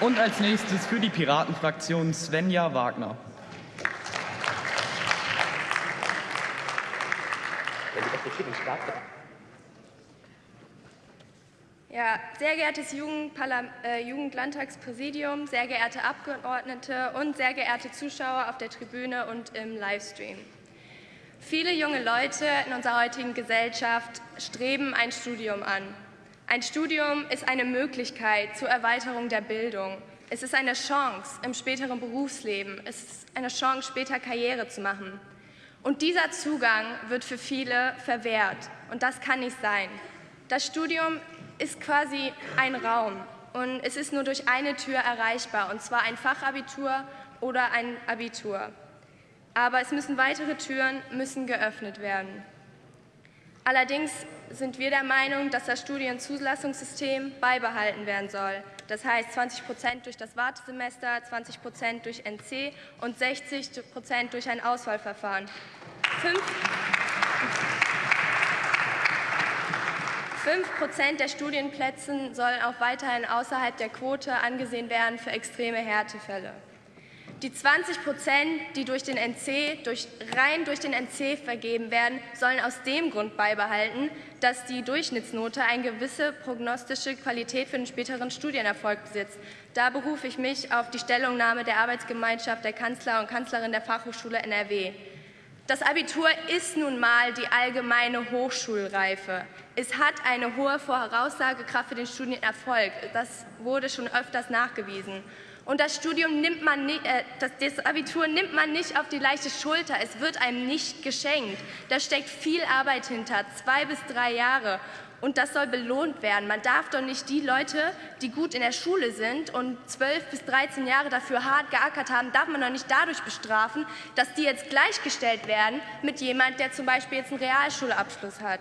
Und als nächstes für die Piratenfraktion Svenja Wagner. Ja, sehr geehrtes äh, Jugendlandtagspräsidium, sehr geehrte Abgeordnete und sehr geehrte Zuschauer auf der Tribüne und im Livestream. Viele junge Leute in unserer heutigen Gesellschaft streben ein Studium an. Ein Studium ist eine Möglichkeit zur Erweiterung der Bildung. Es ist eine Chance im späteren Berufsleben. Es ist eine Chance, später Karriere zu machen. Und dieser Zugang wird für viele verwehrt. Und das kann nicht sein. Das Studium ist quasi ein Raum. Und es ist nur durch eine Tür erreichbar, und zwar ein Fachabitur oder ein Abitur aber es müssen weitere Türen müssen geöffnet werden. Allerdings sind wir der Meinung, dass das Studienzulassungssystem beibehalten werden soll. Das heißt 20 Prozent durch das Wartesemester, 20 Prozent durch NC und 60 Prozent durch ein Auswahlverfahren. Fünf 5 Prozent der Studienplätze sollen auch weiterhin außerhalb der Quote angesehen werden für extreme Härtefälle. Die 20 Prozent, die durch den NC, durch, rein durch den NC vergeben werden, sollen aus dem Grund beibehalten, dass die Durchschnittsnote eine gewisse prognostische Qualität für den späteren Studienerfolg besitzt. Da berufe ich mich auf die Stellungnahme der Arbeitsgemeinschaft der Kanzler und Kanzlerin der Fachhochschule NRW. Das Abitur ist nun mal die allgemeine Hochschulreife. Es hat eine hohe Voraussagekraft für den Studienerfolg. Das wurde schon öfters nachgewiesen. Und das Studium nimmt man nicht, äh, das, das Abitur nimmt man nicht auf die leichte Schulter. Es wird einem nicht geschenkt. Da steckt viel Arbeit hinter, zwei bis drei Jahre. Und das soll belohnt werden. Man darf doch nicht die Leute, die gut in der Schule sind und zwölf bis 13 Jahre dafür hart geackert haben, darf man doch nicht dadurch bestrafen, dass die jetzt gleichgestellt werden mit jemand, der zum Beispiel jetzt einen Realschulabschluss hat.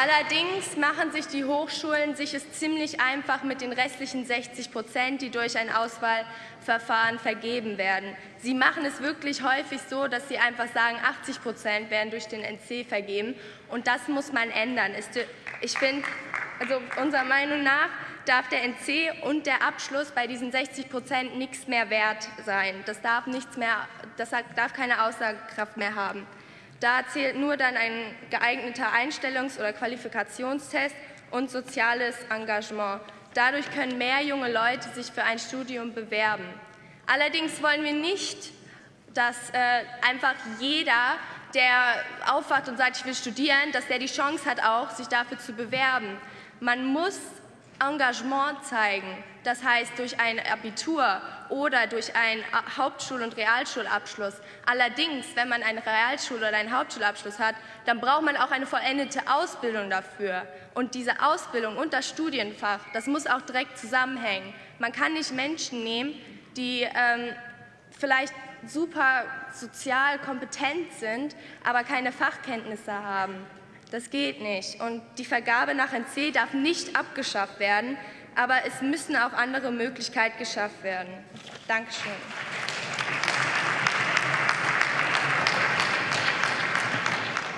Allerdings machen sich die Hochschulen sich es ziemlich einfach mit den restlichen 60 Prozent, die durch ein Auswahlverfahren vergeben werden. Sie machen es wirklich häufig so, dass sie einfach sagen, 80 Prozent werden durch den NC vergeben. Und das muss man ändern. Ich finde, also unserer Meinung nach darf der NC und der Abschluss bei diesen 60 Prozent nichts mehr wert sein. Das darf, nichts mehr, das darf keine Aussagekraft mehr haben. Da zählt nur dann ein geeigneter Einstellungs- oder Qualifikationstest und soziales Engagement. Dadurch können mehr junge Leute sich für ein Studium bewerben. Allerdings wollen wir nicht, dass äh, einfach jeder, der aufwacht und sagt, ich will studieren, dass der die Chance hat, auch sich dafür zu bewerben. Man muss Engagement zeigen, das heißt durch ein Abitur oder durch einen Hauptschul- und Realschulabschluss. Allerdings, wenn man einen Realschul- oder einen Hauptschulabschluss hat, dann braucht man auch eine vollendete Ausbildung dafür. Und diese Ausbildung und das Studienfach, das muss auch direkt zusammenhängen. Man kann nicht Menschen nehmen, die ähm, vielleicht super sozial kompetent sind, aber keine Fachkenntnisse haben. Das geht nicht. Und die Vergabe nach NC darf nicht abgeschafft werden, aber es müssen auch andere Möglichkeiten geschafft werden. Dankeschön.